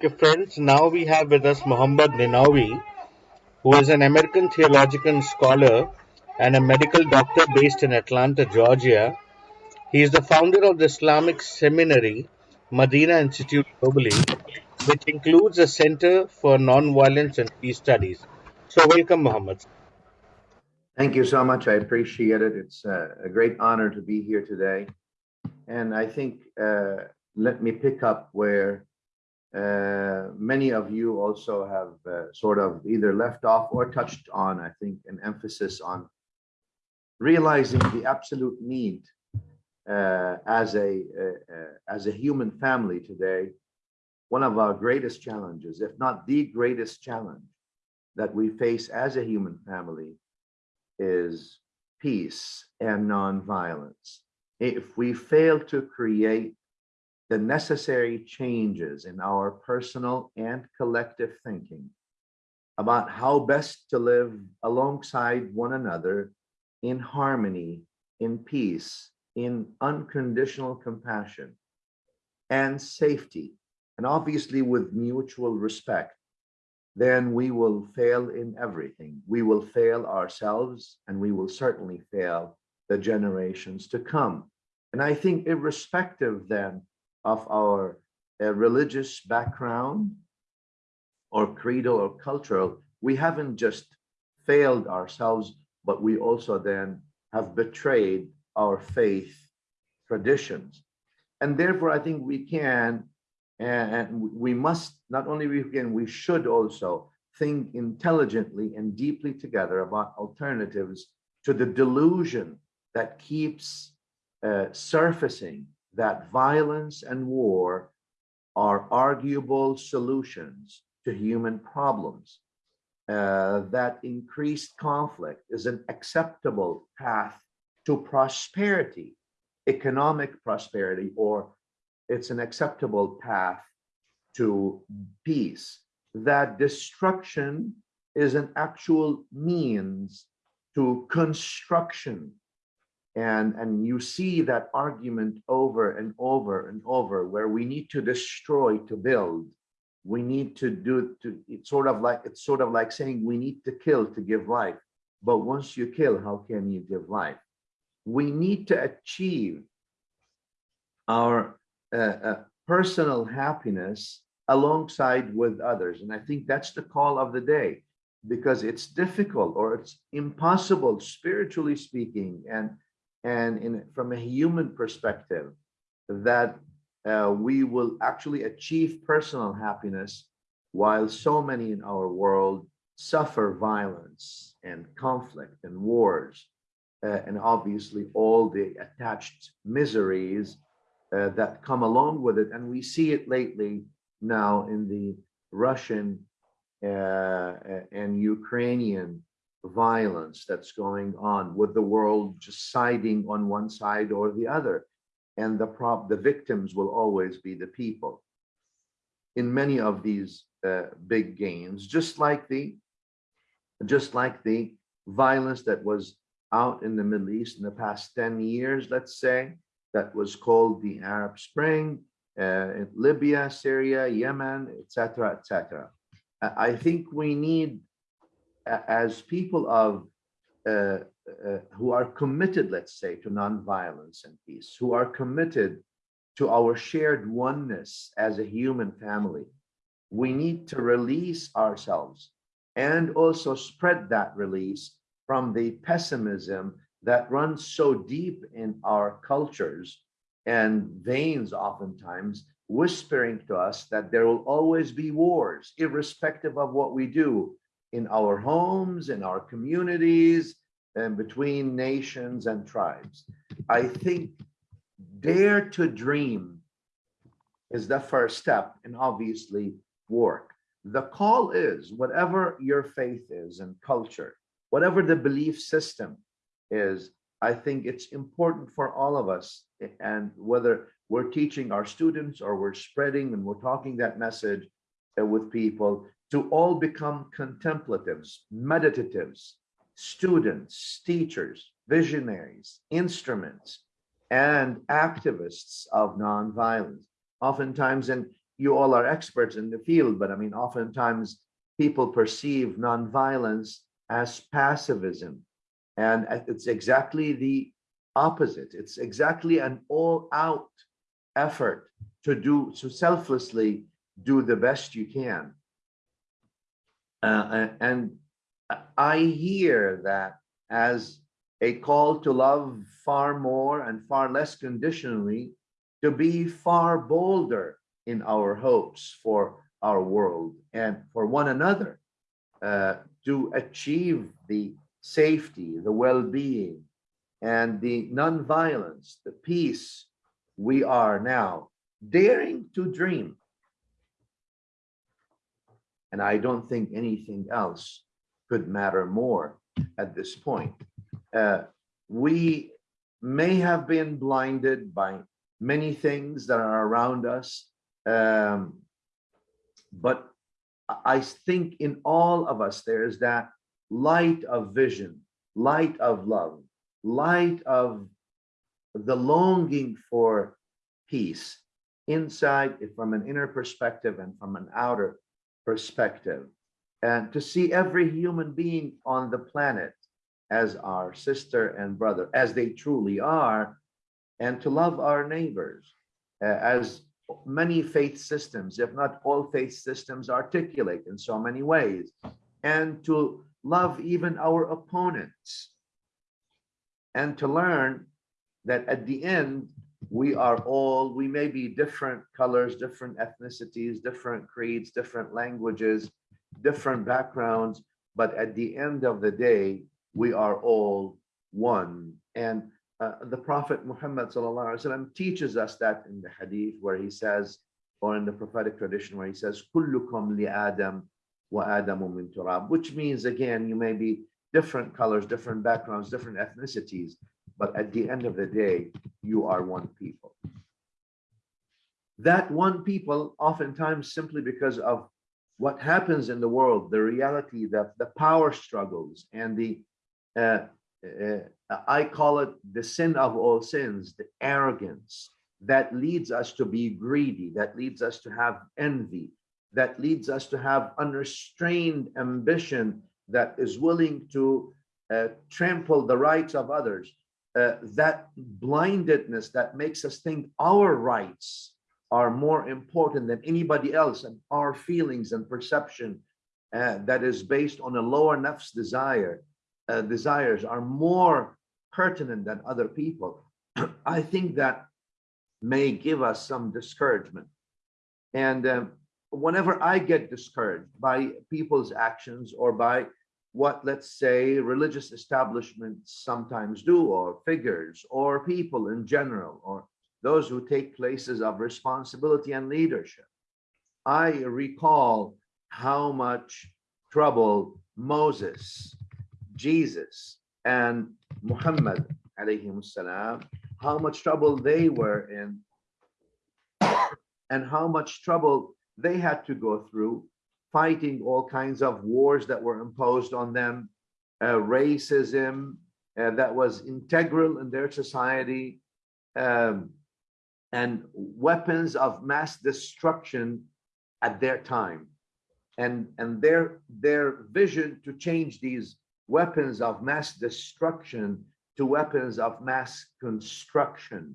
Okay, friends, now we have with us Muhammad Ninowy, who is an American theological scholar and a medical doctor based in Atlanta, Georgia. He is the founder of the Islamic Seminary, Madina Institute globally, which includes a Center for Nonviolence and Peace Studies. So, welcome, Muhammad. Thank you so much. I appreciate it. It's uh, a great honor to be here today. And I think uh, let me pick up where uh, many of you also have uh, sort of either left off or touched on, I think, an emphasis on realizing the absolute need uh, as a uh, uh, as a human family today. One of our greatest challenges, if not the greatest challenge that we face as a human family is peace and nonviolence. If we fail to create the necessary changes in our personal and collective thinking about how best to live alongside one another in harmony, in peace, in unconditional compassion and safety, and obviously with mutual respect, then we will fail in everything. We will fail ourselves and we will certainly fail the generations to come. And I think irrespective then of our uh, religious background or creedal or cultural, we haven't just failed ourselves, but we also then have betrayed our faith traditions. And therefore, I think we can and we must not only we can, we should also think intelligently and deeply together about alternatives to the delusion that keeps uh, surfacing that violence and war are arguable solutions to human problems, uh, that increased conflict is an acceptable path to prosperity, economic prosperity, or it's an acceptable path to peace, that destruction is an actual means to construction and and you see that argument over and over and over where we need to destroy to build. We need to do to it's sort of like it's sort of like saying we need to kill to give life. But once you kill how can you give life? We need to achieve our uh, uh, personal happiness alongside with others. And i think that's the call of the day because it's difficult or it's impossible spiritually speaking and and in from a human perspective that uh, we will actually achieve personal happiness while so many in our world suffer violence and conflict and wars uh, and obviously all the attached miseries uh, that come along with it. And we see it lately now in the Russian uh, and Ukrainian violence that's going on with the world just siding on one side or the other. And the prop the victims will always be the people. In many of these uh, big games just like the just like the violence that was out in the middle east in the past 10 years let's say that was called the arab spring uh, libya syria yemen etc etc i think we need as people of uh, uh, who are committed, let's say, to nonviolence and peace, who are committed to our shared oneness as a human family, we need to release ourselves and also spread that release from the pessimism that runs so deep in our cultures and veins oftentimes whispering to us that there will always be wars irrespective of what we do in our homes, in our communities, and between nations and tribes. I think dare to dream is the first step and obviously work. The call is whatever your faith is and culture, whatever the belief system is, I think it's important for all of us and whether we're teaching our students or we're spreading and we're talking that message with people to all become contemplatives, meditatives, students, teachers, visionaries, instruments, and activists of nonviolence. Oftentimes, and you all are experts in the field, but I mean, oftentimes people perceive nonviolence as passivism. And it's exactly the opposite. It's exactly an all out effort to do, to selflessly do the best you can. Uh, and I hear that as a call to love far more and far less conditionally, to be far bolder in our hopes for our world and for one another uh, to achieve the safety, the well-being, and the non-violence, the peace we are now daring to dream. And I don't think anything else could matter more at this point. Uh, we may have been blinded by many things that are around us, um, but I think in all of us, there is that light of vision, light of love, light of the longing for peace inside from an inner perspective and from an outer perspective. And to see every human being on the planet as our sister and brother, as they truly are, and to love our neighbors uh, as many faith systems, if not all faith systems, articulate in so many ways, and to love even our opponents, and to learn that at the end, we are all, we may be different colors, different ethnicities, different creeds, different languages, different backgrounds, but at the end of the day, we are all one. And uh, the Prophet Muhammad وسلم, teaches us that in the hadith where he says, or in the prophetic tradition where he says, Kullukum li Adam wa Adamu min turab, which means again, you may be different colors, different backgrounds, different ethnicities, but at the end of the day, you are one people. That one people, oftentimes simply because of what happens in the world, the reality, that the power struggles and the uh, uh, I call it the sin of all sins, the arrogance that leads us to be greedy, that leads us to have envy, that leads us to have unrestrained ambition that is willing to uh, trample the rights of others. Uh, that blindedness that makes us think our rights are more important than anybody else and our feelings and perception uh, that is based on a lower nafs desire uh, desires are more pertinent than other people, I think that may give us some discouragement. And um, whenever I get discouraged by people's actions or by what, let's say, religious establishments sometimes do, or figures, or people in general, or those who take places of responsibility and leadership, I recall how much trouble Moses Jesus and Muhammad salam, how much trouble they were in and how much trouble they had to go through fighting all kinds of wars that were imposed on them, uh, racism uh, that was integral in their society, um, and weapons of mass destruction at their time. And, and their, their vision to change these weapons of mass destruction to weapons of mass construction.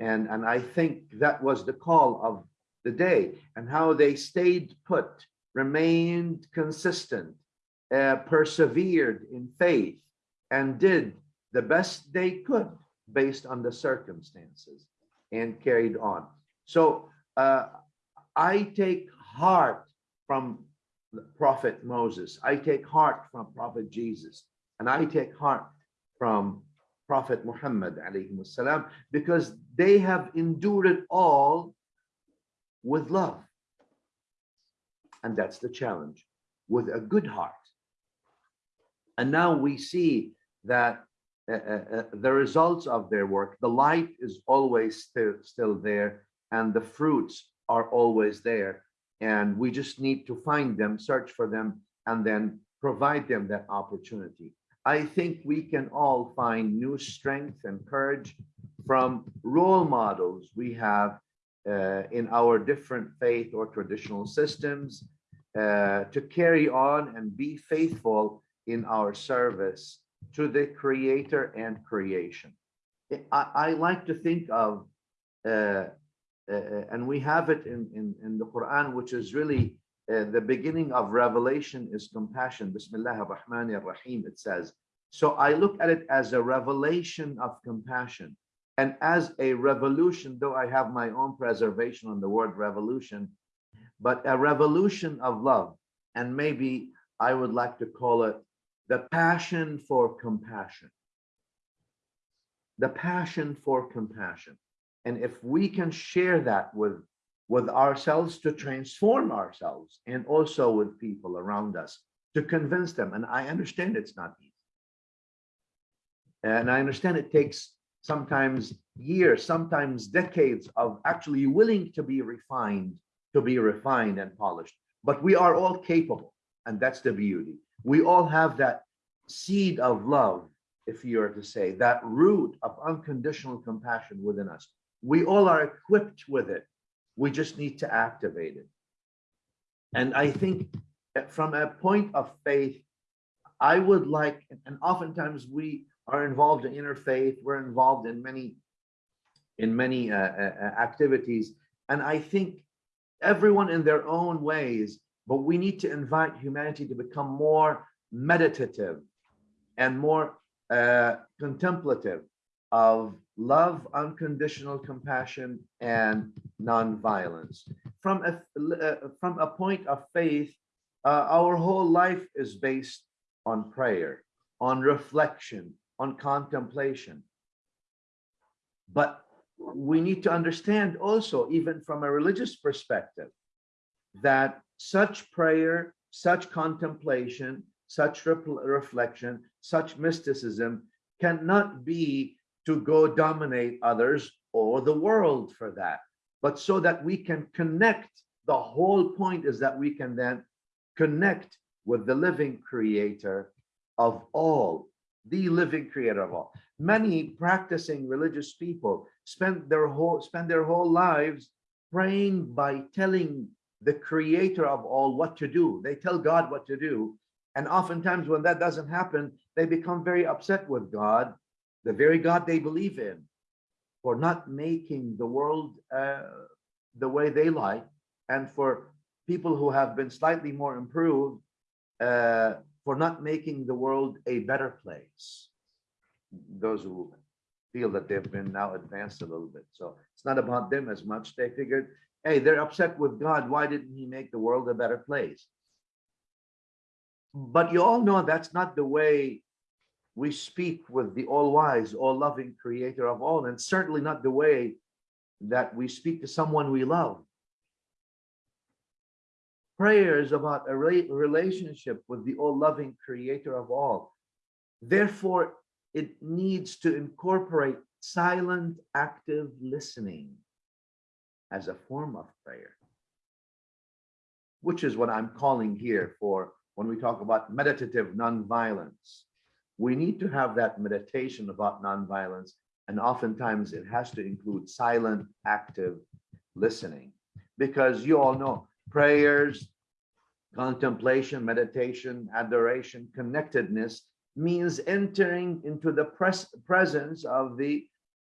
And, and I think that was the call of the day and how they stayed put, remained consistent, uh, persevered in faith, and did the best they could based on the circumstances and carried on. So uh, I take heart from prophet Moses. I take heart from prophet Jesus. And I take heart from prophet Muhammad salam, because they have endured it all with love. And that's the challenge, with a good heart. And now we see that uh, uh, uh the results of their work, the light is always still, still there, and the fruits are always there and we just need to find them, search for them, and then provide them that opportunity. I think we can all find new strength and courage from role models we have uh, in our different faith or traditional systems uh, to carry on and be faithful in our service to the creator and creation. I, I like to think of, uh, uh, and we have it in, in, in the Quran, which is really uh, the beginning of revelation is compassion. Bismillah ar-Rahman ar-Rahim, it says. So I look at it as a revelation of compassion and as a revolution, though I have my own preservation on the word revolution, but a revolution of love. And maybe I would like to call it the passion for compassion. The passion for compassion. And if we can share that with, with ourselves to transform ourselves and also with people around us to convince them, and I understand it's not easy. And I understand it takes sometimes years, sometimes decades of actually willing to be refined, to be refined and polished. But we are all capable, and that's the beauty. We all have that seed of love, if you are to say, that root of unconditional compassion within us. We all are equipped with it. We just need to activate it. And I think from a point of faith, I would like, and oftentimes we are involved in interfaith. We're involved in many, in many uh, uh, uh, activities. And I think everyone in their own ways, but we need to invite humanity to become more meditative and more uh, contemplative of love, unconditional compassion, and nonviolence. From a, uh, from a point of faith, uh, our whole life is based on prayer, on reflection, on contemplation. But we need to understand also, even from a religious perspective, that such prayer, such contemplation, such reflection, such mysticism cannot be to go dominate others or the world for that, but so that we can connect. The whole point is that we can then connect with the living creator of all the living creator of all. Many practicing religious people spend their whole spend their whole lives praying by telling the creator of all what to do. They tell God what to do. And oftentimes when that doesn't happen, they become very upset with God, the very God they believe in, for not making the world uh, the way they like. And for people who have been slightly more improved, uh, for not making the world a better place. Those who feel that they've been now advanced a little bit. So it's not about them as much. They figured, hey, they're upset with God. Why didn't he make the world a better place? But you all know that's not the way we speak with the all-wise, all-loving creator of all, and certainly not the way that we speak to someone we love. Prayer is about a relationship with the all-loving creator of all. Therefore, it needs to incorporate silent, active listening as a form of prayer, which is what I'm calling here for when we talk about meditative nonviolence. We need to have that meditation about nonviolence, and oftentimes it has to include silent, active listening, because you all know prayers, contemplation, meditation, adoration, connectedness means entering into the pres presence of the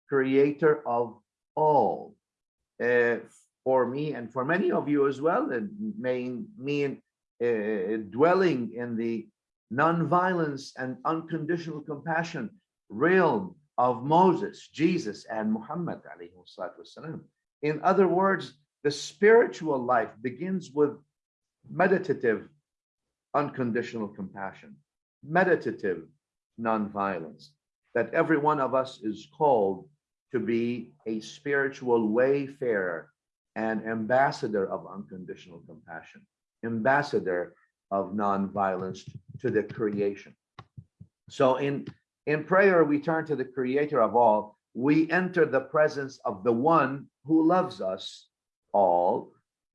creator of all. Uh, for me and for many of you as well, it may mean uh, dwelling in the non-violence and unconditional compassion realm of Moses, Jesus, and Muhammad. In other words, the spiritual life begins with meditative unconditional compassion, meditative nonviolence, that every one of us is called to be a spiritual wayfarer and ambassador of unconditional compassion, ambassador of nonviolence to the creation. So in, in prayer, we turn to the creator of all. We enter the presence of the one who loves us all,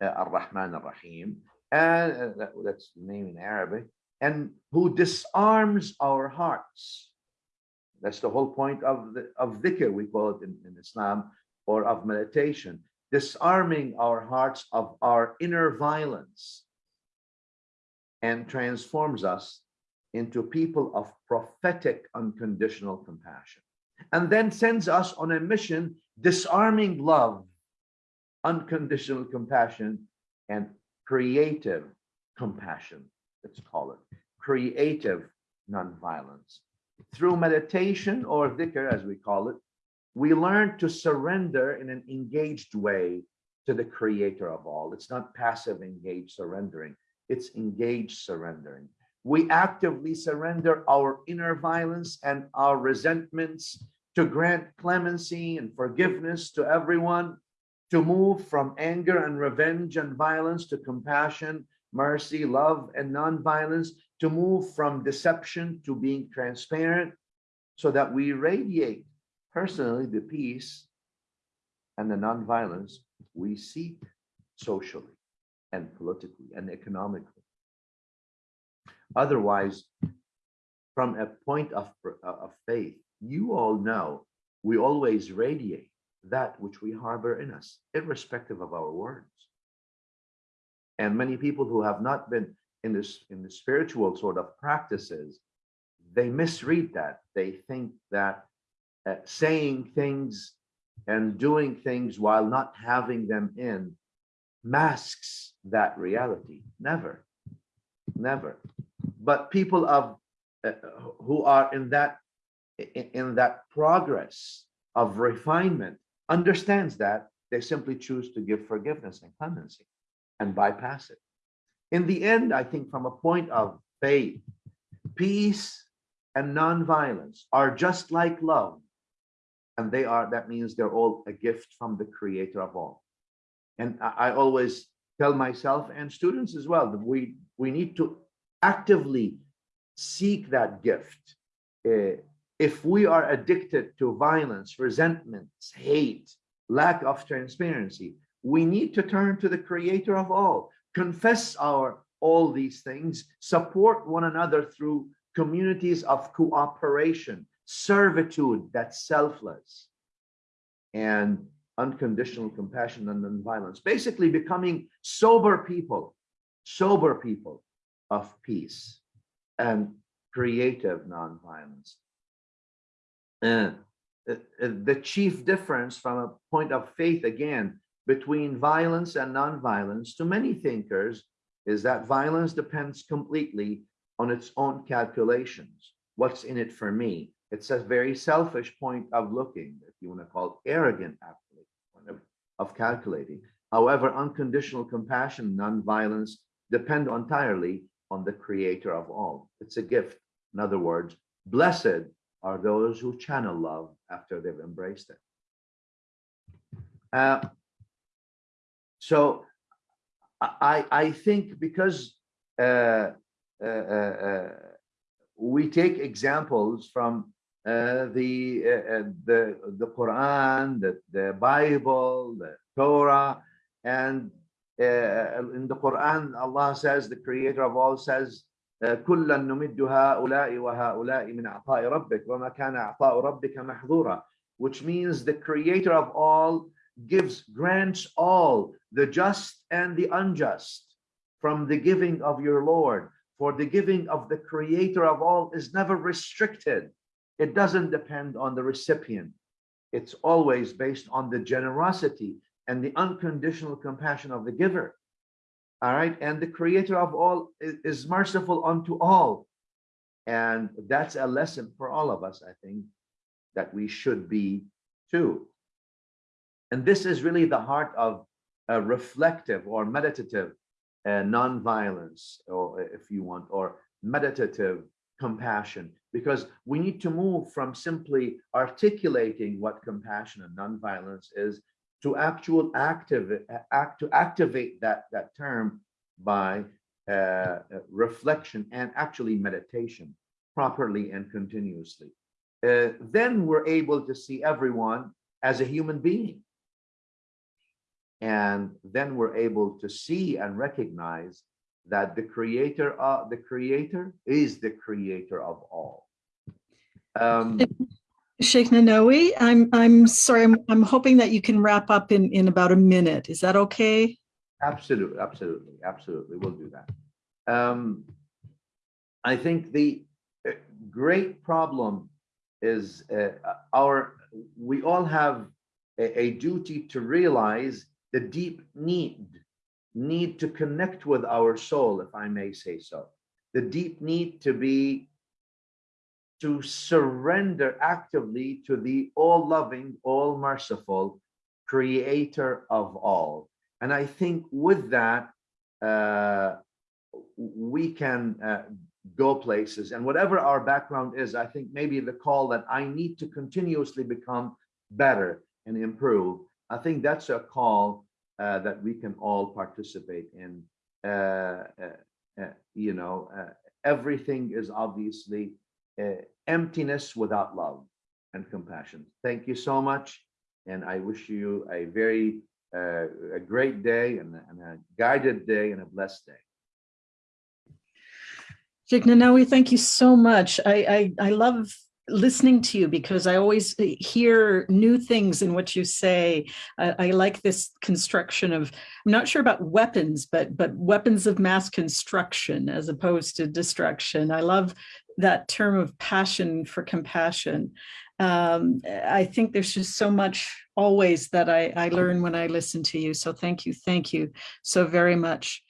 uh, Ar-Rahman Ar-Rahim, and uh, that, that's the name in Arabic, and who disarms our hearts. That's the whole point of the, of dhikr, we call it in, in Islam, or of meditation. disarming our hearts of our inner violence and transforms us into people of prophetic unconditional compassion and then sends us on a mission disarming love unconditional compassion and creative compassion let's call it creative nonviolence. Through meditation or dhikr as we call it we learn to surrender in an engaged way to the creator of all. It's not passive engaged surrendering it's engaged surrendering. We actively surrender our inner violence and our resentments to grant clemency and forgiveness to everyone, to move from anger and revenge and violence to compassion, mercy, love, and nonviolence, to move from deception to being transparent, so that we radiate personally the peace and the nonviolence we seek socially and politically and economically. Otherwise, from a point of, of faith, you all know we always radiate that which we harbor in us, irrespective of our words. And many people who have not been in this in the spiritual sort of practices, they misread that. They think that uh, saying things and doing things while not having them in masks that reality. Never, never but people of uh, who are in that in, in that progress of refinement understands that they simply choose to give forgiveness and clemency and bypass it in the end i think from a point of faith peace and nonviolence are just like love and they are that means they're all a gift from the creator of all and i, always tell myself and students as well that we we need to actively seek that gift. Uh, if we are addicted to violence, resentments, hate, lack of transparency, we need to turn to the creator of all, confess our all these things, support one another through communities of cooperation, servitude that's selfless, and unconditional compassion and nonviolence. Basically becoming sober people, sober people of peace and creative nonviolence. Uh, uh, the chief difference from a point of faith, again, between violence and nonviolence to many thinkers is that violence depends completely on its own calculations. What's in it for me? It's a very selfish point of looking, if you want to call it arrogant, of, of calculating. However, unconditional compassion, nonviolence depend entirely on the creator of all. It's a gift. In other words, blessed are those who channel love after they've embraced it. Uh, so I, I think because uh, uh, uh, uh we take examples from uh, the, the, the Quran, the, the Bible, the Torah, and in the Quran, Allah says, the creator of all says, كلا نمد هؤلاء وهؤلاء من عطاء ربك وما كان عطاء ربك محظورا which means the creator of all gives grants all the just and the unjust from the giving of your Lord for the giving of the creator of all is never restricted it doesn't depend on the recipient it's always based on the generosity and the unconditional compassion of the giver. All right. And the creator of all is, merciful unto all. And that's a lesson for all of us, I think, that we should be too. And this is really the heart of a reflective or meditative uh, non-violence, or if you want, or meditative compassion, because we need to move from simply articulating what compassion and non-violence is to actual active act to activate that that term by uh, uh, reflection and actually meditation properly and continuously. Uh, then we're able to see everyone as a human being. And then we're able to see and recognize that the creator of the creator is the creator of all. Um, Sheikh Ninowy, I'm, I'm sorry, I'm, I'm hoping that you can wrap up in, in about a minute. Is that okay? Absolutely, absolutely, absolutely. We'll do that. Um, I think the uh, great problem is uh, our, we all have a, a duty to realize the deep need, need to connect with our soul, if I may say so. The deep need to be, to surrender actively to the all-loving, all-merciful creator of all. And I think with that, uh, we can uh, go places and whatever our background is, I think maybe the call that I need to continuously become better and improve. I think that's a call uh, that we can all participate in. Uh, uh, uh, you know, everything is obviously uh, emptiness without love and compassion. Thank you so much. And I wish you a very, uh, a great day and, a- and a guided day and a blessed day. Ninowy, thank you so much. I, I, I love listening to you because I always hear new things in what you say. I, I like this construction of, I'm not sure about weapons, but, but weapons of mass construction as opposed to destruction. I love that term of passion for compassion. Um, I think there's just so much always that I, I learn when I listen to you. So thank you, thank you so very much.